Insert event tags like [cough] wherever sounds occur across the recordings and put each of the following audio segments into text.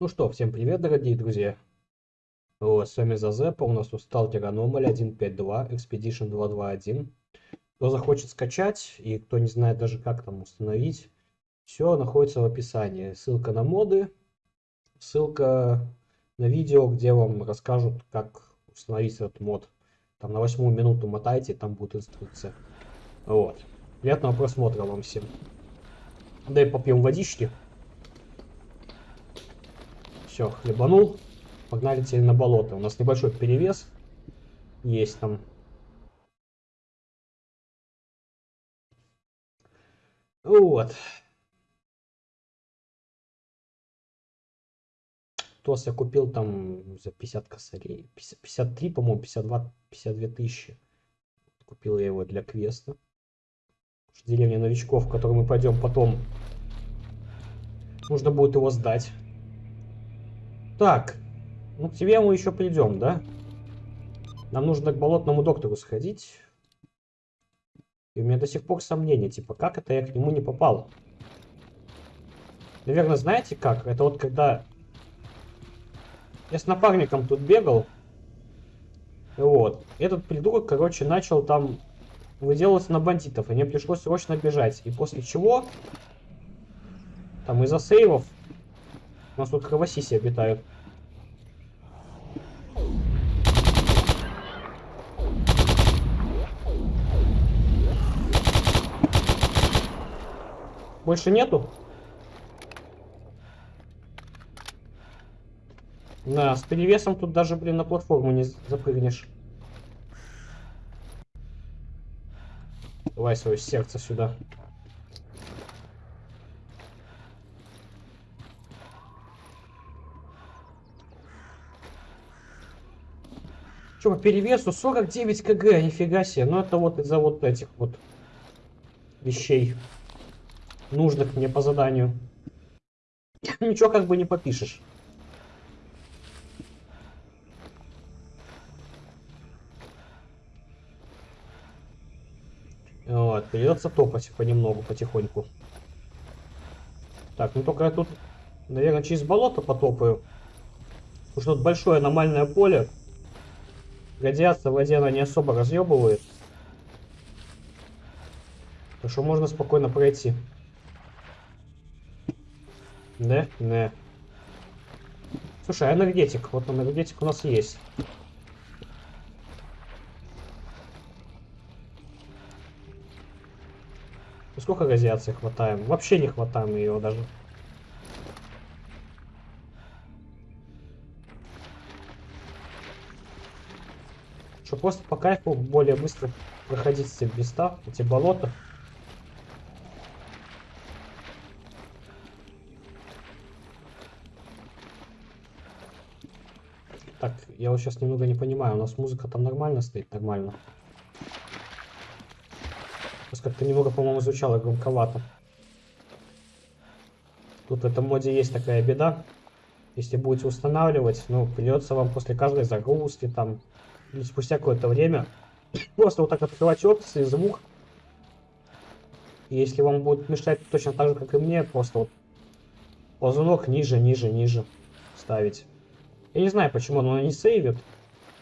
Ну что, всем привет, дорогие друзья. Вот, с вами Зазепа, у нас Stalker Anomaly 1.5.2, Expedition 2.2.1. Кто захочет скачать и кто не знает даже как там установить, все находится в описании. Ссылка на моды, ссылка на видео, где вам расскажут, как установить этот мод. Там на восьмую минуту мотайте, там будет инструкция. Вот. Приятного просмотра вам всем. Дай попьем водички. Все, хлебанул. Погнали теперь на болото. У нас небольшой перевес есть там. Вот. Тос я купил там за 50 косарей. 50, 53, по-моему, 52, 52 тысячи. Купил я его для квеста. Деревня новичков, в которую мы пойдем потом. Нужно будет его сдать. Так, ну к тебе мы еще придем, да? Нам нужно к болотному доктору сходить. И у меня до сих пор сомнения, типа, как это я к нему не попал? Наверное, знаете как? Это вот когда... Я с напарником тут бегал. Вот. Этот придурок, короче, начал там выделываться на бандитов. И мне пришлось срочно бежать. И после чего... Там из-за сейвов у нас тут кровосиси обитают. Больше нету? Да, с перевесом тут даже, блин, на платформу не запрыгнешь. Давай свое сердце сюда. По перевесу 49 кг, нифига себе. Ну это вот из-за вот этих вот вещей, нужных мне по заданию. [laughs] Ничего как бы не попишешь. Вот, придется топать понемногу, потихоньку. Так, ну только я тут, наверное, через болото потопаю. Потому что тут большое аномальное поле. Радиация в она не особо разъебывает. Так что можно спокойно пройти. Да? Не. Слушай, а энергетик? Вот энергетик у нас есть. Сколько радиации хватаем? Вообще не хватаем ее даже. Просто по кайфу более быстро проходить эти места, эти болота. Так, я вот сейчас немного не понимаю, у нас музыка там нормально стоит? Нормально. Сейчас как-то немного, по-моему, звучало громковато. Тут в этом моде есть такая беда. Если будете устанавливать, ну, придется вам после каждой загрузки там или спустя какое-то время [coughs] просто вот так открывать опции, звук. И если вам будет мешать точно так же, как и мне, просто вот ползунок ниже, ниже, ниже ставить. Я не знаю, почему оно не сейвит.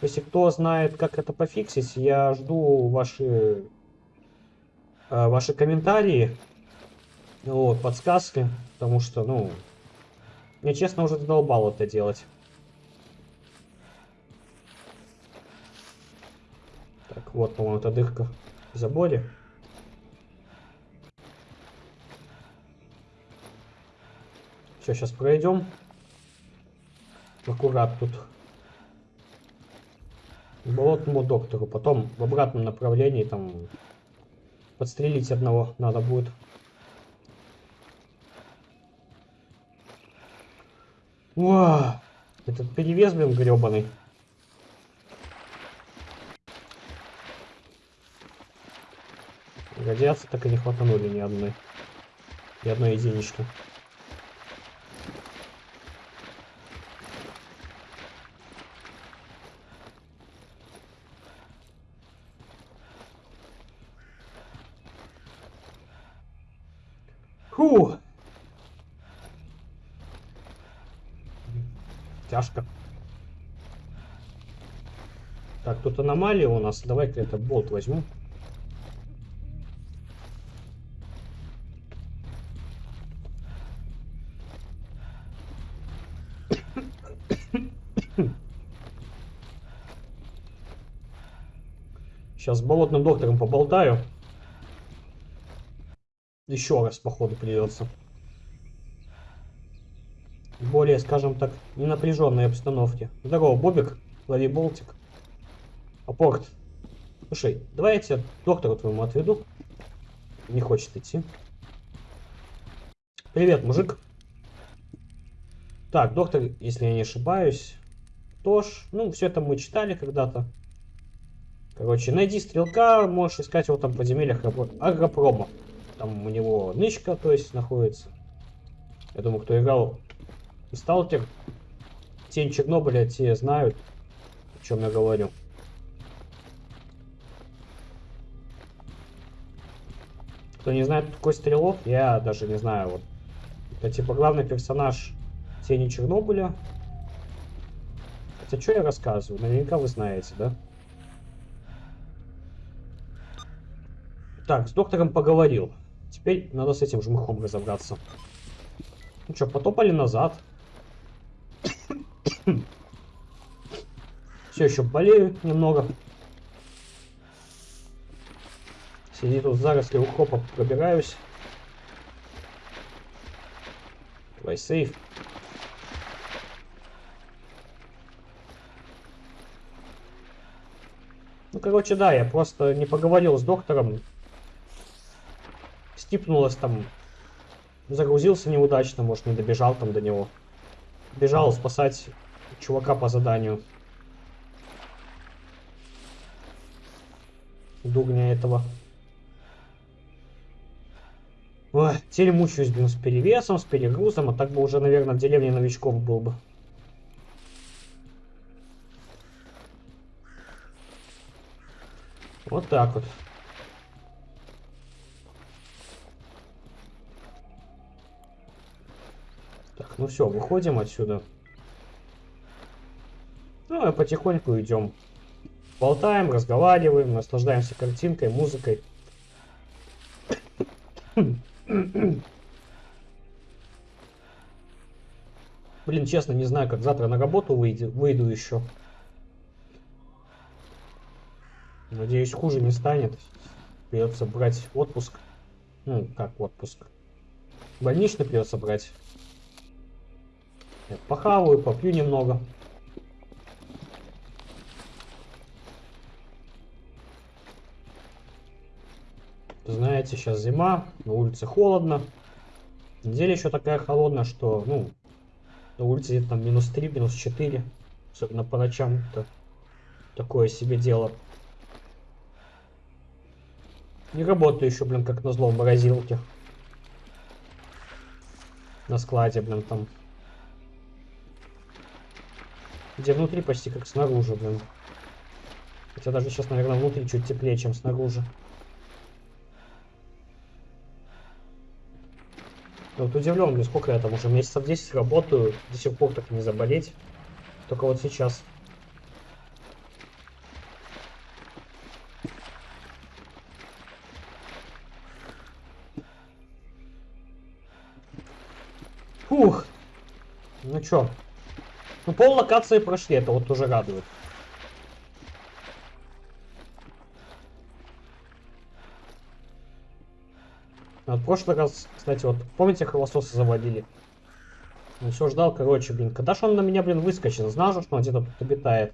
Если кто знает, как это пофиксить, я жду ваши, э, ваши комментарии, вот, подсказки, потому что, ну, мне честно уже задолбало это делать. Так, вот, по-моему, эта дырка в заборе. Все, сейчас пройдем. Аккурат тут. К болотному доктору. Потом в обратном направлении там подстрелить одного надо будет. Вау! Этот перевес, блин, гребаный. Радиации так и не хватанули ни одной. Ни одной единички. Фу! Тяжко. Так, тут аномалия у нас. Давай-ка это болт возьму. Сейчас с болотным доктором поболтаю. Еще раз, походу, придется. более, скажем так, ненапряженной обстановке. Здорово, Бобик. Лови болтик. Апорт. Слушай, давай я тебя доктору твоему отведу. Не хочет идти. Привет, мужик. Так, доктор, если я не ошибаюсь, тоже. Ну, все это мы читали когда-то. Короче, найди стрелка, можешь искать его там в подземельях агропрома. Там у него нычка, то есть, находится. Я думаю, кто играл в Сталкер, тень Чернобыля, те знают, о чем я говорю. Кто не знает, какой стрелок, я даже не знаю. Вот. Это типа главный персонаж Тени Чернобыля. Хотя что я рассказываю? Наверняка вы знаете, да? Так, с доктором поговорил. Теперь надо с этим жмыхом разобраться. Ну что, потопали назад. [coughs] Все еще болею немного. Сиди тут в заросли ухопа пробираюсь. Давай сейф. Ну, короче, да, я просто не поговорил с доктором стипнулось там, загрузился неудачно, может не добежал там до него. Бежал спасать чувака по заданию. Дурня этого. Ой, теперь мучаюсь, блин, с перевесом, с перегрузом, а так бы уже, наверное, в деревне новичков был бы. Вот так вот. Ну все, выходим отсюда. Ну и потихоньку идем. Болтаем, разговариваем, наслаждаемся картинкой, музыкой. Блин, честно, не знаю, как завтра на работу выйду, выйду еще. Надеюсь, хуже не станет. Придется брать отпуск. Ну, как отпуск. Больничный придется брать. Я похаваю, попью немного. Знаете, сейчас зима, на улице холодно. Неделя еще такая холодная, что, ну, на улице где-то там минус 3, минус 4. Особенно по ночам это такое себе дело. Не работаю еще, блин, как назло в морозилке. На складе, блин, там где внутри почти как снаружи, блин. Хотя даже сейчас, наверное, внутри чуть теплее, чем снаружи. вот удивлен, блин, сколько я там уже месяцев 10 работаю, до сих пор так не заболеть. Только вот сейчас. Фух. Ну чё, ну, пол локации прошли, это вот уже радует. А в прошлый раз, кстати, вот, помните, холососы заводили? Ну, все ждал, короче, блин, когда ж он на меня, блин, выскочил? Знал же, что он где-то тут обитает.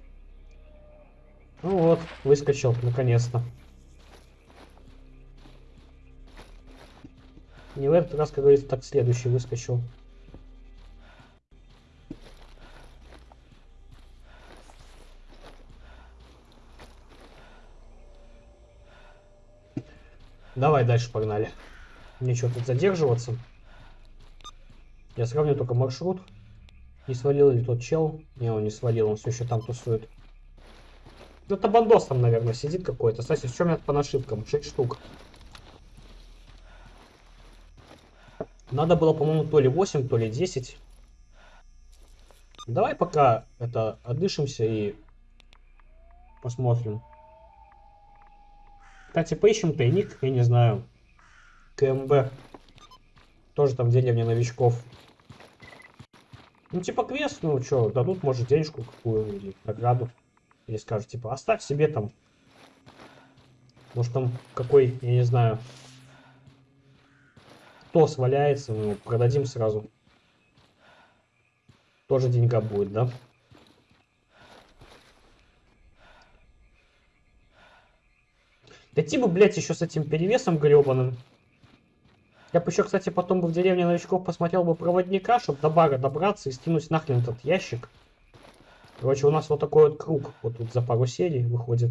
Ну вот, выскочил, наконец-то. Не в этот раз, как говорится, так следующий выскочил. Давай дальше погнали. Нечего тут задерживаться. Я сравню только маршрут. Не свалил ли тот чел? Не, он не свалил, он все еще там тусует. Ну, это бандос там, наверное, сидит какой-то. Кстати, в чем я по нашивкам? 6 штук. Надо было, по-моему, то ли 8, то ли 10. Давай пока это отдышимся и посмотрим. Кстати, поищем тайник, я не знаю. КМБ. Тоже там деревня новичков. Ну, типа квест, ну что, дадут, может, денежку какую или награду. Или скажут, типа, оставь себе там. Может, там какой, я не знаю, тос валяется, ну, продадим сразу. Тоже деньга будет, да? Дойти бы, блядь, еще с этим перевесом гребаным. Я бы еще, кстати, потом бы в деревне новичков посмотрел бы проводника, чтобы до бара добраться и скинуть нахрен этот ящик. Короче, у нас вот такой вот круг. Вот тут за пару серий выходит.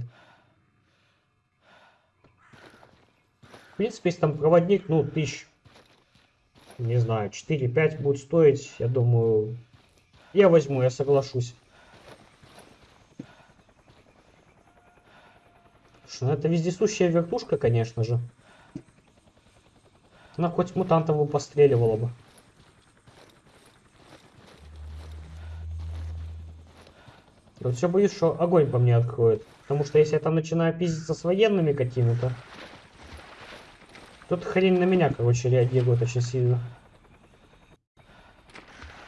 В принципе, если там проводник, ну, тысяч, не знаю, 4-5 будет стоить, я думаю, я возьму, я соглашусь. Ну это вездесущая вертушка, конечно же. Она хоть мутантов бы постреливала бы. Я вот все боюсь, что огонь по мне откроет. Потому что если я там начинаю пиздиться с военными какими-то, тут хрень на меня, короче, реагирует очень сильно.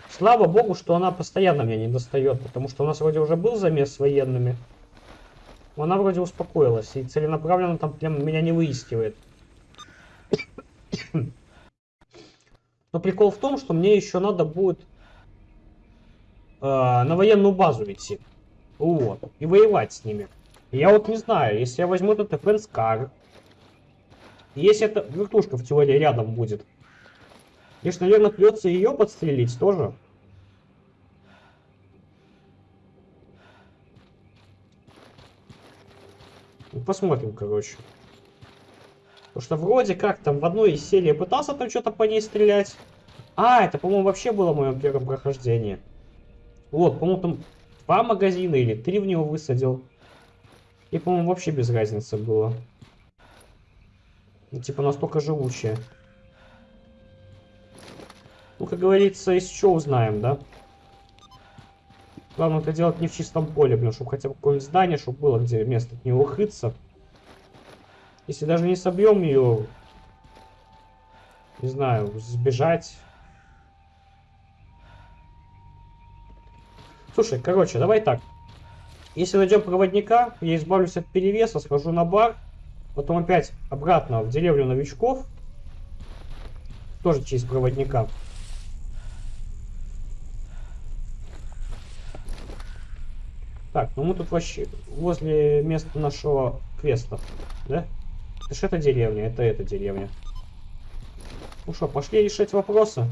Слава богу, что она постоянно меня не достает, потому что у нас вроде уже был замес с военными. Она вроде успокоилась и целенаправленно там прям меня не выискивает. Но прикол в том, что мне еще надо будет э, на военную базу идти. Вот. И воевать с ними. Я вот не знаю, если я возьму этот Car, если эта вертушка в теории рядом будет, конечно, наверное, придется ее подстрелить тоже. Посмотрим, короче. Потому что вроде как там в одной из серий пытался там что-то по ней стрелять. А, это, по-моему, вообще было в моем первом. Вот, по-моему, там два магазина или три в него высадил. И, по-моему, вообще без разницы было. Ну, типа, настолько живучая. Ну, как говорится, из чего узнаем, да? Главное это делать не в чистом поле, блин, чтобы хотя бы какое-нибудь здание, чтобы было где место от него. Если даже не собьем ее, не знаю, сбежать. Слушай, короче, давай так. Если найдем проводника, я избавлюсь от перевеса, схожу на бар, потом опять обратно в деревню новичков, тоже через проводника. Так, ну мы тут вообще возле места нашего квеста, да? Это же это деревня, это эта деревня. Ну что, пошли решать вопросы.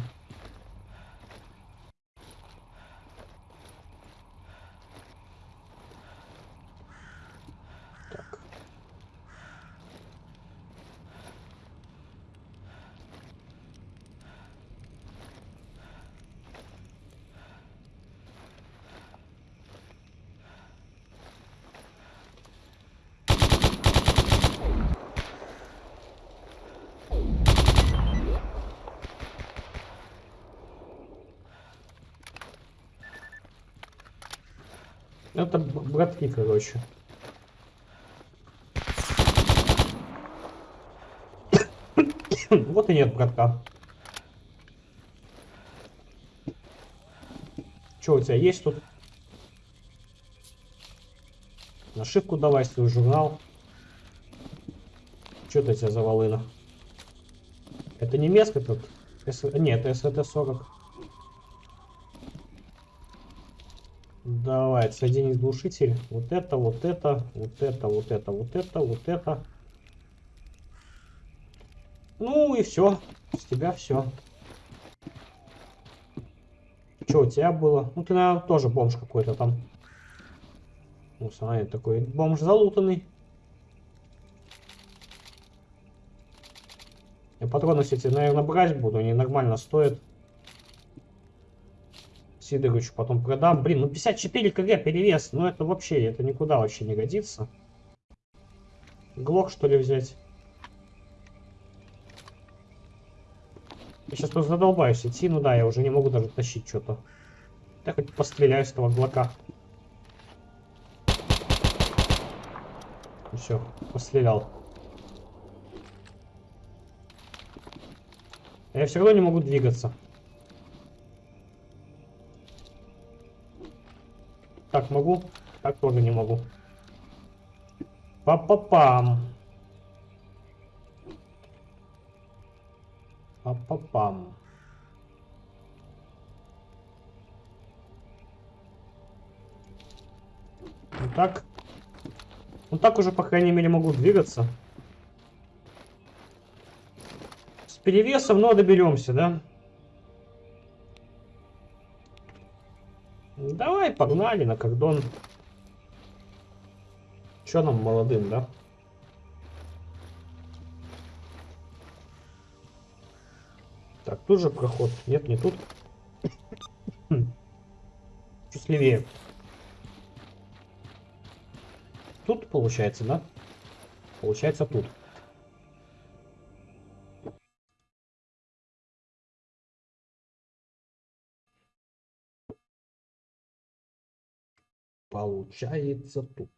Это братки, короче. вот и нет братка. Что у тебя есть тут? Нашивку давай, свой журнал. Что у тебя за волына? Это немецкий тут? С... Нет, это СВТ-40. Давай, соединить глушитель. Вот это, вот это, вот это, вот это, вот это, вот это. Ну и все. С тебя все. Что у тебя было? Ну ты, наверное, тоже бомж какой-то там. Ну, смотри, такой бомж залутанный. Я патроны все эти, наверное, брать буду. Они нормально стоят. Сидоровичу потом продам. Блин, ну 54 кг перевес, ну это вообще, это никуда вообще не годится. Глок что ли взять? Я сейчас просто задолбаюсь идти, ну да, я уже не могу даже тащить что-то. Я хоть постреляю с этого глока. Все, пострелял. Я все равно не могу двигаться. Так, могу? Так тоже не могу. Па-па-пам. Па-па-пам. Ну так. Ну так уже, по крайней мере, могу двигаться. С перевесом, но доберемся, да? Давай, погнали на кордон. Че нам молодым, да? Так, тут же проход. Нет, не тут. [coughs] Чуть левее. Тут получается, да? Получается тут. Получается тут.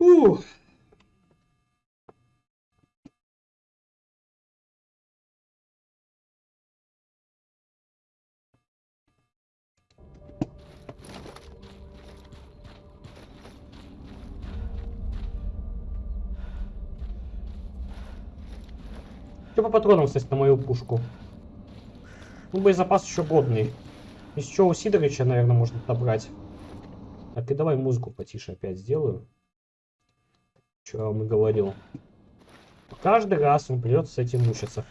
Ух. Что по патронам, кстати, на мою пушку? Ну, боезапас еще годный. Еще у Сидоровича, наверное, можно отобрать. Так, и давай музыку потише опять сделаю. Вам и говорил. Каждый раз он придется с этим мучиться.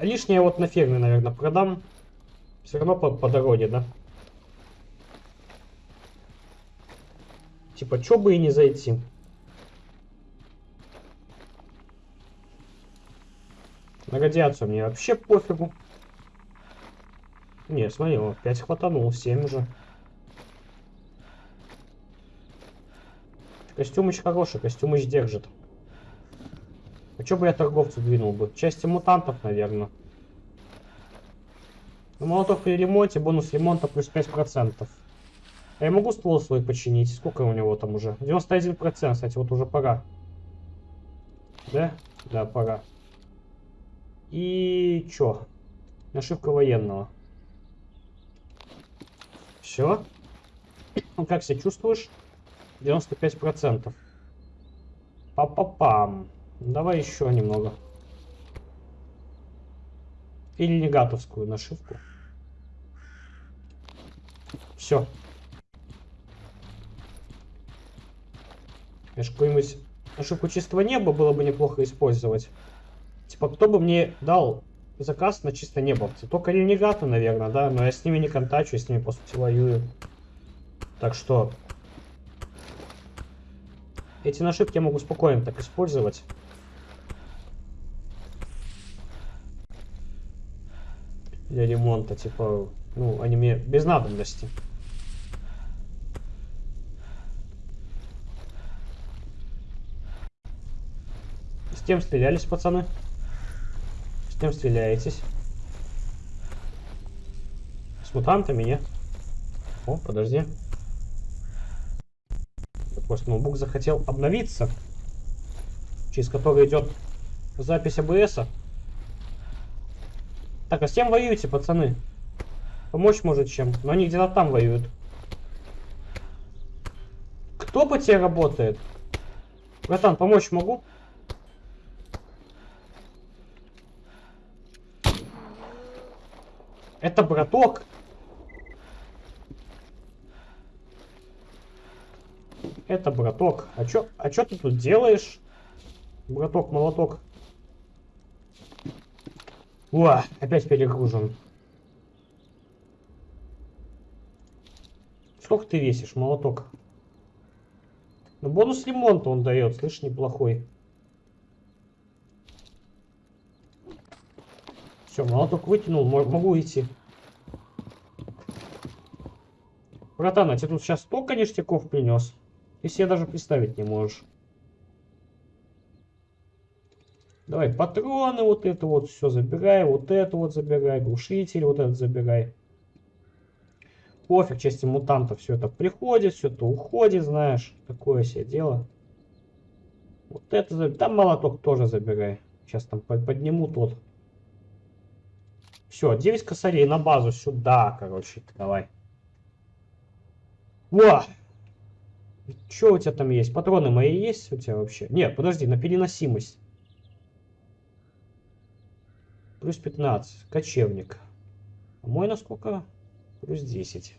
Лишнее вот на ферме, наверное, продам. Все равно по, по дороге, да? Типа, чё бы и не зайти. На радиацию мне вообще пофигу. Не, смотри, о, 5 хватанул, 7 уже. Костюмыч хороший, костюмыч держит. А чё бы я торговцу двинул бы? Части мутантов, наверное. Ну, молоток при ремонте, бонус ремонта плюс 5%. А я могу ствол свой починить? Сколько у него там уже? 91%, кстати, вот уже пора. Да? Да, пора. И чё? Нашивка военного. Все. Ну, как себя чувствуешь? 95%. Па-па-пам. Давай еще немного. Или негатовскую нашивку. Все. Конечно, какую-нибудь ошибку чистого неба было бы неплохо использовать. Типа, кто бы мне дал заказ на чисто небовцы? Только ренегаты, наверное, да? Но я с ними не контачу, я с ними, по сути, воюю. Так что... Эти нашивки я могу спокойно так использовать. Для ремонта, типа, ну, они мне без надобности. С кем стрелялись, пацаны? С кем стреляетесь? С мутантами, нет? О, подожди. Я просто ноутбук захотел обновиться. Через который идет запись АБС. -а. Так, а с кем воюете, пацаны? Помочь может чем? Но они где-то там воюют. Кто по тебе работает? Братан, помочь могу? Это браток. Это браток. А чё, а чё ты тут делаешь? Браток, молоток. О, опять перегружен. Сколько ты весишь, молоток? Ну, бонус ремонта он дает, слышь, неплохой. Все, молоток вытянул, могу идти. Братан, а тебе тут сейчас столько ништяков принес? Ты себе даже представить не можешь. Давай патроны, вот это вот все забирай, вот это вот забирай, глушитель вот этот забирай. Пофиг, части мутантов все это приходит, все это уходит, знаешь, такое себе дело. Вот это забирай. Там молоток тоже забирай. Сейчас там подниму тот. Все, 9 косарей на базу сюда, короче, давай. Во! Что у тебя там есть? Патроны мои есть у тебя вообще? Нет, подожди, на переносимость. Плюс 15. Кочевник. А мой на сколько? Плюс 10.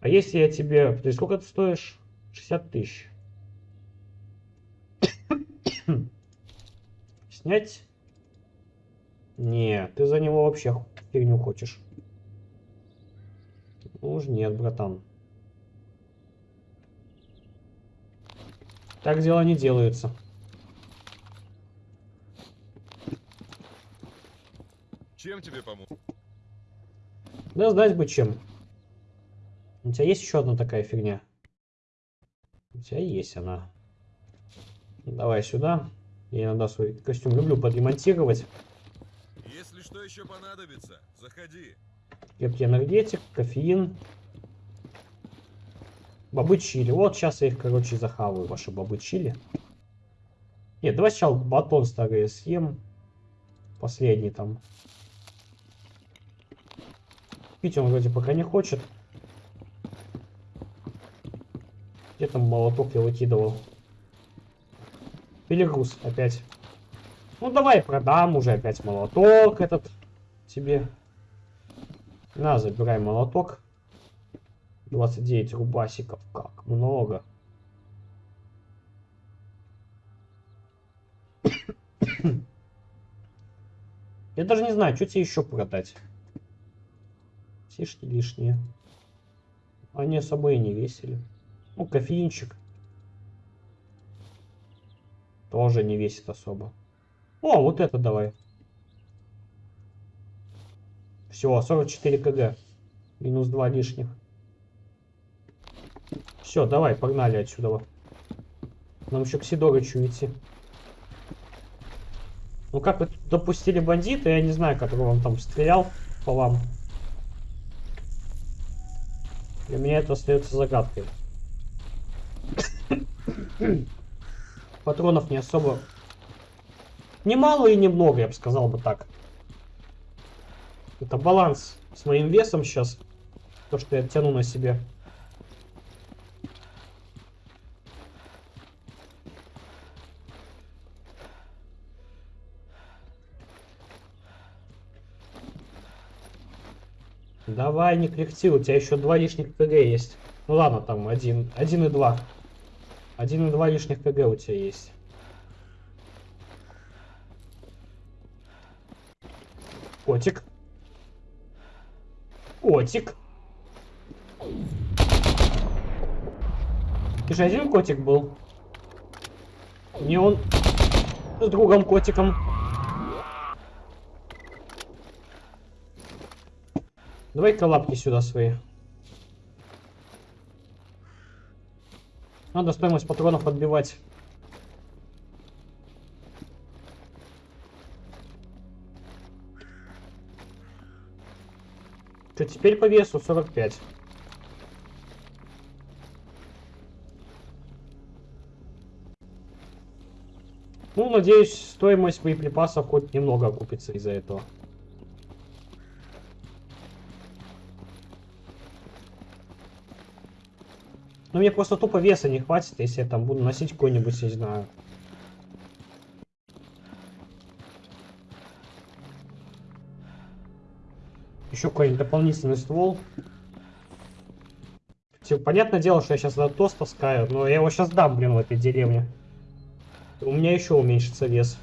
А если я тебе... Ты сколько ты стоишь? 60 тысяч. Снять? Не, ты за него вообще фигню хочешь. Ну уж нет, братан. Так дела не делаются. Чем тебе помочь? Да знать бы чем. У тебя есть еще одна такая фигня? У тебя есть она. Давай сюда. Я иногда свой костюм люблю подремонтировать. Что еще понадобится, заходи. Крепкий энергетик, кофеин. Бобы чили. Вот сейчас я их, короче, захаваю, ваши бобы чили. Нет, давай сначала батон старый съем. Последний там. Пить он вроде пока не хочет. Где там молоток я выкидывал? Перегруз опять. Ну давай продам уже опять молоток этот тебе. На, забирай молоток. 29 рубасиков. Как много. [coughs] Я даже не знаю, что тебе еще продать. Сишки лишние. Они особо и не весили. Ну, кофеинчик. Тоже не весит особо. О, вот это давай. Все, 44 кг. Минус 2 лишних. Все, давай, погнали отсюда. Нам еще к Сидорычу идти. Ну как вы допустили бандита, я не знаю, который вам там стрелял по вам. Для меня это остается загадкой. [coughs] Патронов не особо... Немало и немного, я бы сказал бы так. Это баланс с моим весом сейчас. То, что я тяну на себе. Давай, не кряхти, у тебя еще два лишних КГ есть. Ну ладно, там один, один и два. Один и два лишних КГ у тебя есть. Котик. Котик. Ты же один котик был? Не он с другом котиком. Давай-ка лапки сюда свои. Надо стоимость патронов отбивать. Что теперь по весу 45. Ну, надеюсь, стоимость боеприпасов хоть немного окупится из-за этого. Ну, мне просто тупо веса не хватит, если я там буду носить какой-нибудь, не знаю. Еще какой-нибудь дополнительный ствол. Типа, понятное дело, что я сейчас этот тост таскаю, но я его сейчас дам, блин, в этой деревне. У меня еще уменьшится вес.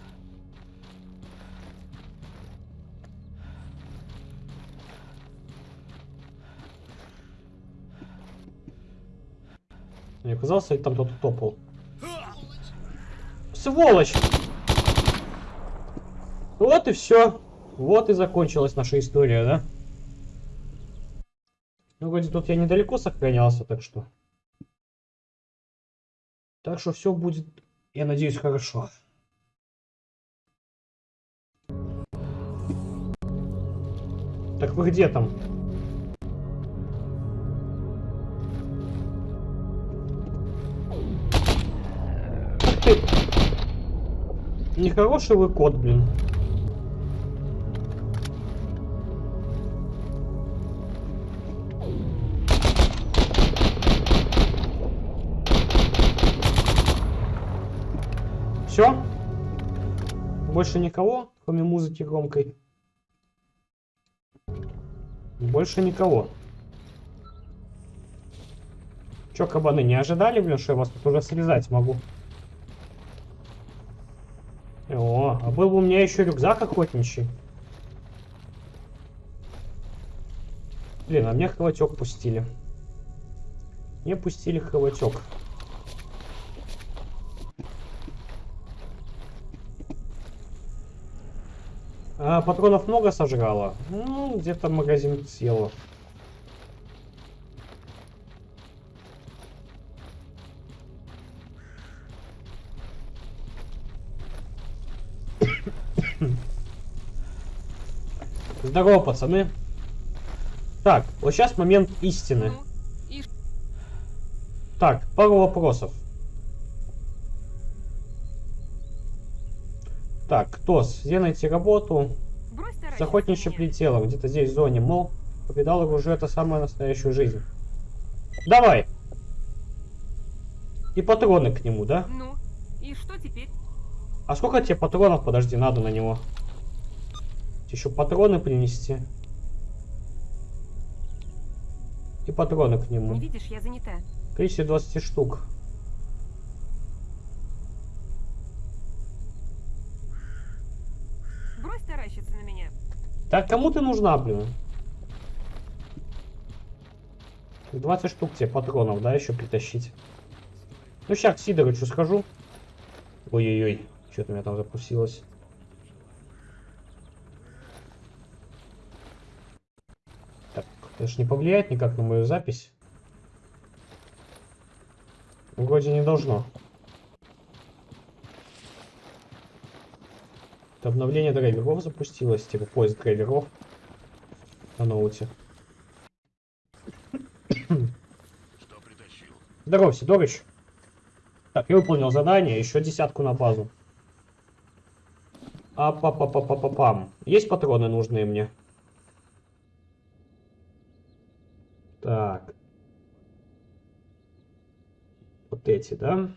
Мне казалось, там кто-то топал. Сволочь! Вот и все. Вот и закончилась наша история, да? Ну, вроде тут я недалеко сохранялся, так что... Так что все будет, я надеюсь, хорошо. Так вы где там? Нехороший вы кот, блин. Больше никого, кроме музыки громкой? Больше никого. Чё, кабаны, не ожидали, блин, что я вас тут уже срезать могу? О, а был бы у меня еще рюкзак охотничий. Блин, а мне хватек пустили. Мне пустили хватек. А патронов много сожрала? Ну, где-то магазин съела. Здорово, пацаны. Так, вот сейчас момент истины. Ну, Так, пару вопросов. Так, где найти работу? С охотничьим прицелом, где-то здесь в зоне. Мол, повидал оружие, это самая настоящую жизнь. Давай! И патроны к нему, да? Ну, и что теперь? А сколько тебе патронов, подожди, надо на него? Еще патроны принести. И патроны к нему. Не видишь, я занята. Количество 20 штук. Брось таращиться на меня. Так кому ты нужна, блин? 20 штук тебе патронов, да, еще притащить. Ну, сейчас к Сидорычу скажу. Ой-ой-ой, что-то у меня там запустилось. Так, это ж не повлияет никак на мою запись. Вроде не должно. Это обновление драйверов запустилось, типа поиск драйверов на ноуте. Что притащил? Здорово, Сидорыч. Так, я выполнил задание, еще десятку на базу. А па па па па па пам Есть патроны нужные мне? Так. Вот эти, да?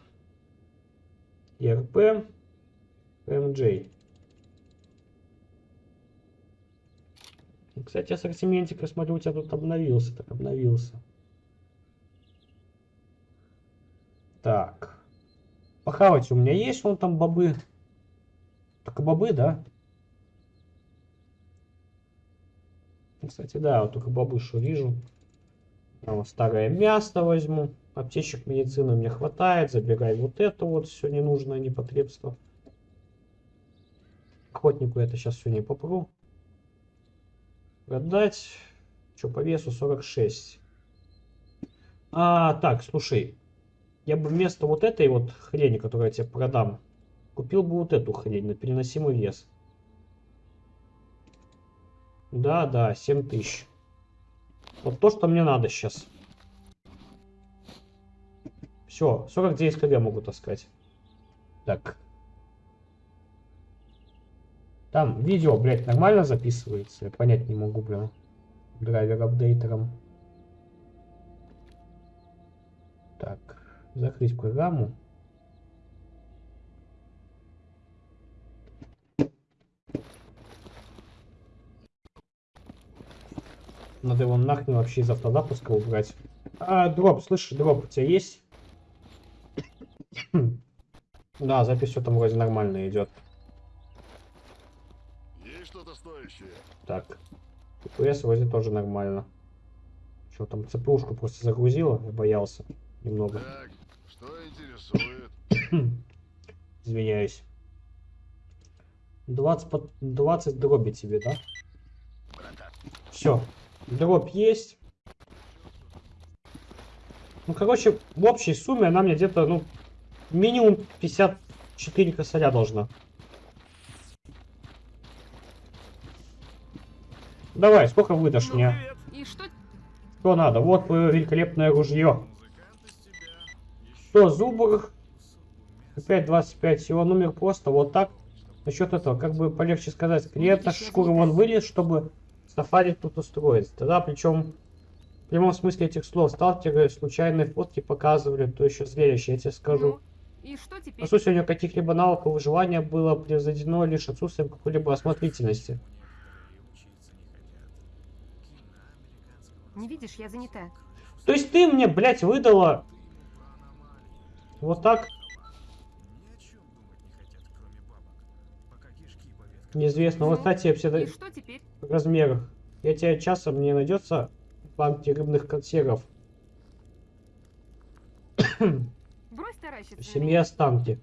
ИРП. МД. Кстати, ассортиментик, я смотрю, у тебя тут обновился. Так, обновился. Так. Похавать у меня есть, вон там бобы. Только бобы, да? Ну, Кстати, да, вот только что вижу. А старое мясо возьму. Аптечек медицины мне хватает. Забирай вот это вот все ненужное непотребство. Охотнику это сейчас все не попру. Продать. Что по весу 46. А, так, слушай. Я бы вместо вот этой вот хрени, которую я тебе продам, купил бы вот эту хрень на переносимый вес. Да, да, 7 тысяч. Вот то, что мне надо сейчас. Все, 49 кг могу таскать. Так. Там видео, блядь, нормально записывается? Я понять не могу, блин. Драйвер апдейтером. Так, закрыть программу. Надо его нахрен вообще из автозапуска убрать. А, дроп, слышишь, дроп у тебя есть? [clears throat] Да, запись все там вроде нормально идет. TPS вроде тоже нормально. Что там, ЦПушку просто загрузила, я боялся немного. Так, что интересует? [coughs] Извиняюсь. 20, под- 20 дроби тебе, да? Все. Дробь есть. Ну, короче, в общей сумме она мне где-то, ну, минимум 54 косаря должна. Давай, сколько выдашь мне? И что... Что надо? Вот твое великолепное ружье. 100 зубрых. Опять 25. Всего номер просто вот так. Насчет этого, как бы полегче сказать, я шкуры занята. вон вылез, чтобы сафари тут устроить. Тогда причем в прямом смысле этих слов сталкеры случайные фотки показывали, то еще зрелище, я тебе скажу. Ну, и что теперь? у него каких-либо навыков выживания было превзойдено лишь отсутствием какой-либо осмотрительности. Не видишь, я занята. То есть ты мне, блядь, выдала вот так неизвестно. Вот, кстати, И вообще что теперь? размер. Я тебе часом не найдется в банке рыбных консервов. [coughs] Брось таращиться В меня. останки.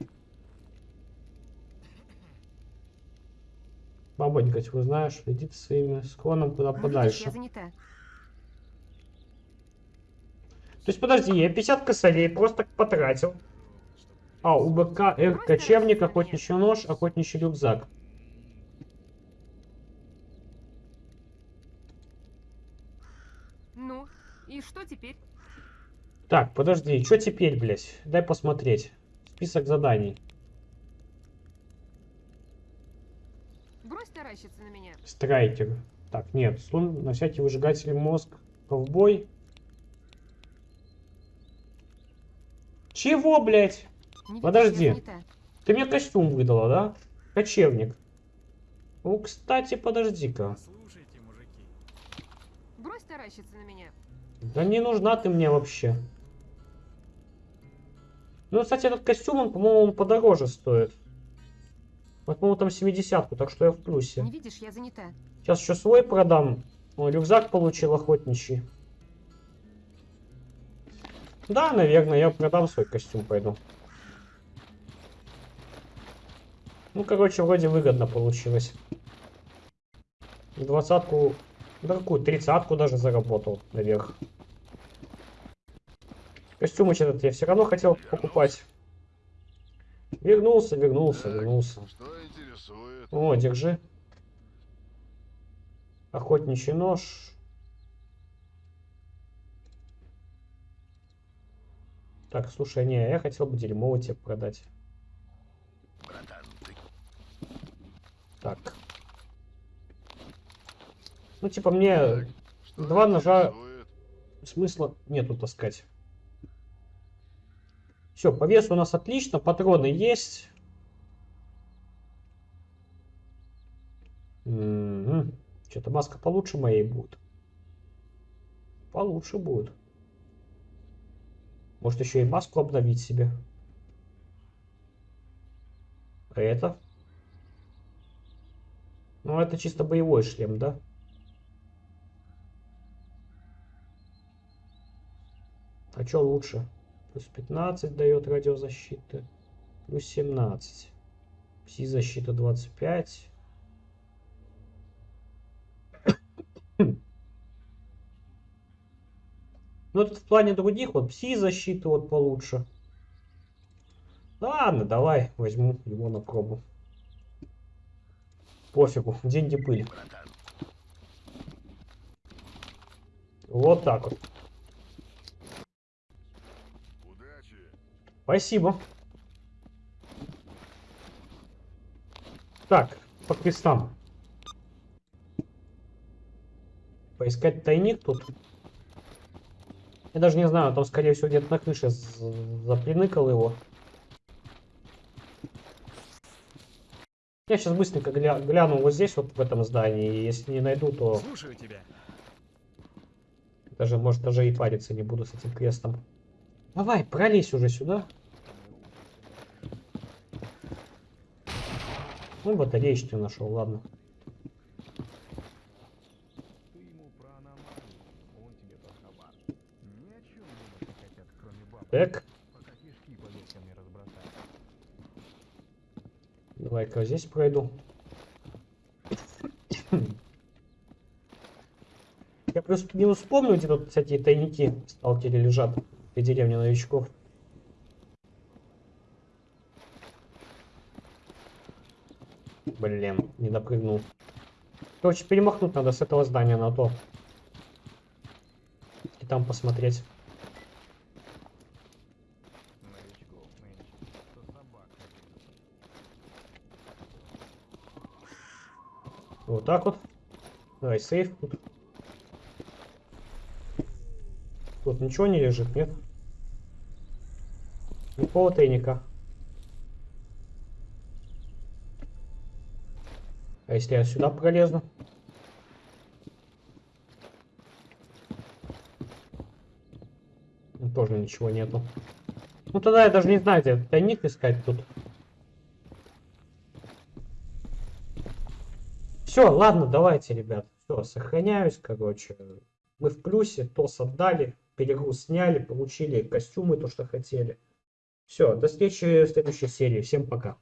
Бабонька, вы знаешь, иди ты своим склоном куда видишь, подальше. я занята. То есть, подожди, я 50 косарей просто потратил. А, у БК Р кочевник, охотничий нож, охотничий рюкзак. Ну, и что теперь? Так, подожди, что теперь, блядь? Дай посмотреть. Список заданий. Брось таращиться на меня. Страйкер. Так, нет, слон на всякий выжигатель мозг. Ковбой. Чего, блядь? Не Подожди. Ты мне костюм выдала, да? Кочевник. Ну, кстати, подожди-ка. Слушайте, мужики. Брось таращиться на меня. Да не нужна ты мне вообще. Ну, кстати, этот костюм, он, по-моему, он подороже стоит. Вот, по-моему, там 70 так что я в плюсе. Не видишь, я занята. Сейчас еще свой продам. О, рюкзак получил охотничий. Да, наверное, я продам свой костюм, пойду. Ну, короче, вроде выгодно получилось. Двадцатку, да какую, тридцатку даже заработал наверх. Костюмыч этот я все равно хотел покупать. Вернулся, вернулся, Так, вернулся. Что интересует? О, держи. Охотничий нож. Так, слушай, не, я хотел бы дерьмово тебе продать. Так. Ну, типа, мне что два ножа интересует? смысла нету таскать. Все, по весу у нас отлично, патроны есть. Что-то маска получше моей будет. Получше будет. Может еще и маску обновить себе. А это? Ну, это чисто боевой шлем, да? А что лучше? Плюс 15 дает радиозащиты. Плюс 17. Пси-защита 25. Ну, это в плане других, вот пси-защиты вот получше. Ладно, давай возьму его на пробу. Пофигу, деньги. Братан, Вот так вот. удачи. Спасибо. Так, по крестам. Поискать тайник тут. Я даже не знаю, там скорее всего где-то на крыше заприныкал его. Я сейчас быстренько гля- гляну вот здесь, вот в этом здании. И если не найду, то Слушаю тебя. даже, может, даже и париться не буду с этим крестом. Давай, пролезь уже сюда. Ну, батареечки нашел, ладно. Ты ему про аномалию, он тебе толковал. Ни о чем думать не хотят, кроме баб. Так, давай-ка здесь пройду. Я просто не вспомню, где тут всякие тайники в сталкере лежат. В деревне новичков. Блин, не допрыгнул. Короче, перемахнуть надо с этого здания на то. И там посмотреть. Новичков нынче, что собак ходили. Вот так вот. Давай, сейф тут. Тут ничего не лежит, нет? Никакого тайника. А если я сюда пролезу? Ну, Тоже ничего нету. Ну тогда я даже не знаю, где тайник искать тут. Все, ладно, давайте, ребят. Все, сохраняюсь, короче. Мы в плюсе, ТОС отдали, перегруз сняли, получили костюмы, то, что хотели. Все, до встречи в следующей серии. Всем пока.